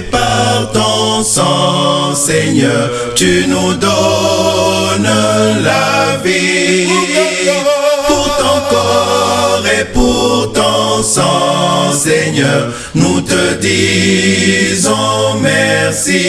par ton sang, Seigneur, tu nous donnes la vie. Pour ton corps et pour ton sang, Seigneur, nous te disons merci.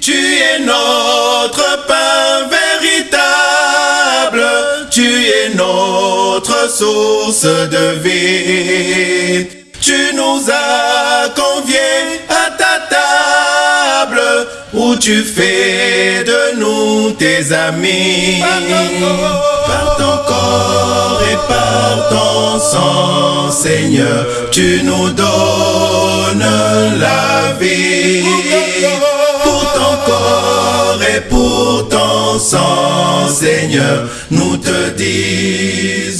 Tu es notre pain véritable, tu es notre source de vie tu nous as conviés à ta table où tu fais de nous tes amis. Par ton corps et par ton sang, Seigneur, tu nous donnes la vie. Pour ton corps et pour ton sang, Seigneur, nous te disons.